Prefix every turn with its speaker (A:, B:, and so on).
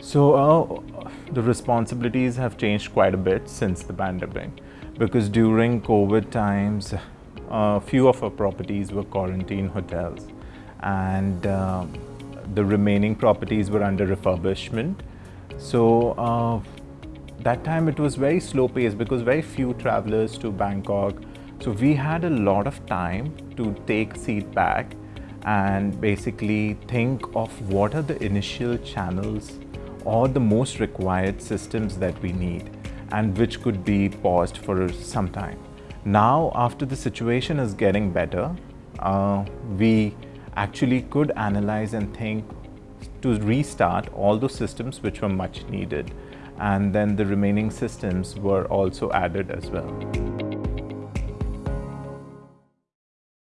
A: So uh, the responsibilities have changed quite a bit since the pandemic because during COVID times, a few of our properties were quarantine hotels and uh, the remaining properties were under refurbishment. So uh, that time it was very slow paced because very few travelers to Bangkok. So we had a lot of time to take seat back and basically think of what are the initial channels or the most required systems that we need and which could be paused for some time. Now, after the situation is getting better, uh, we actually could analyze and think to restart all those systems which were much needed. And then the remaining systems were also added as well.